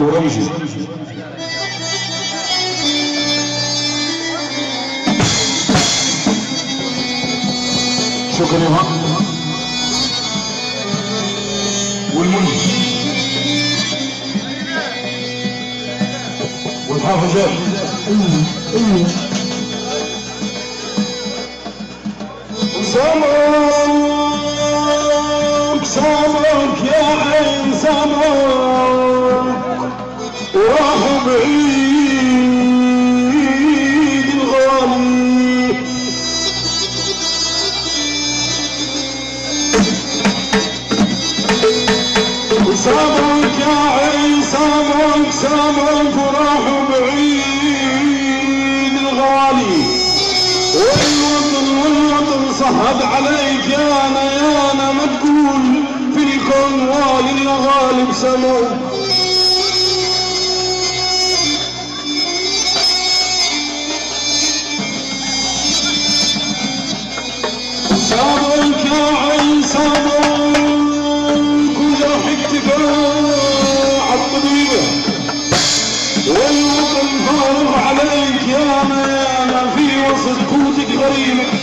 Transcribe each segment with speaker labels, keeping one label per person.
Speaker 1: أورنجي شكرا والمنجي والحافظات أيوه أيوه سامعك سامعك يا عين سامعك وراحوا بعيد الغالي وسامعك يا عين سامعك سامعك وراحوا بعيد الغالي والوطن والوطن صهد عليك يا يانا يانا ما تقول في الكون والي الغالب سموك Corinthians.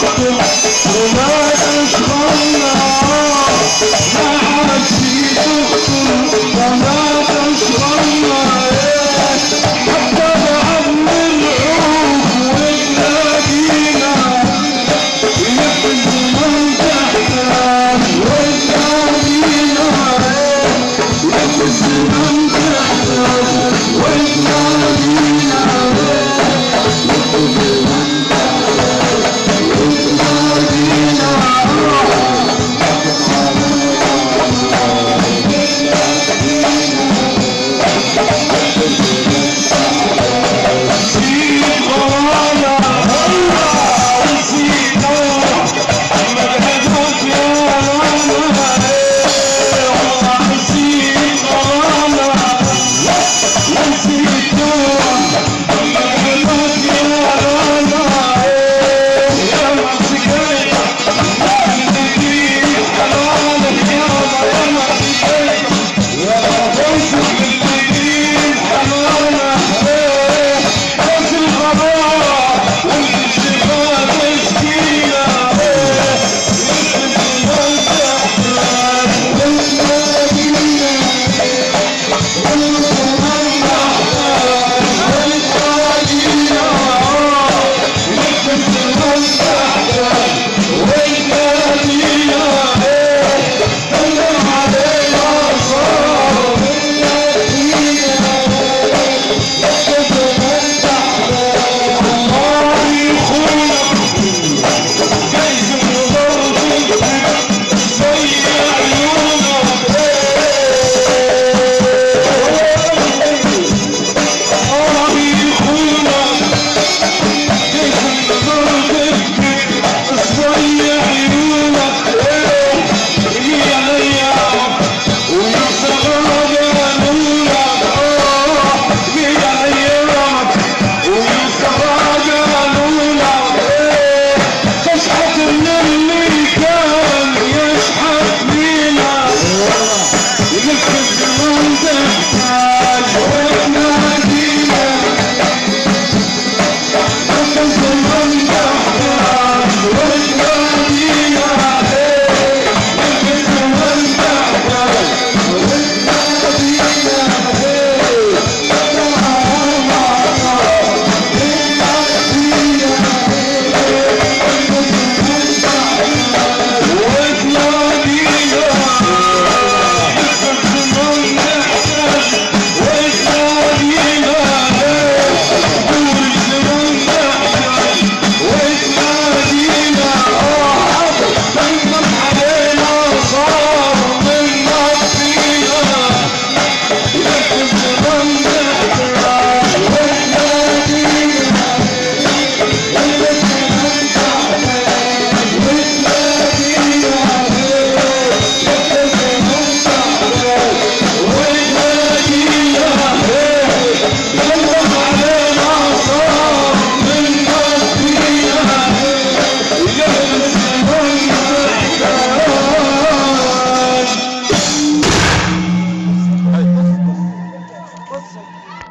Speaker 1: Shut up.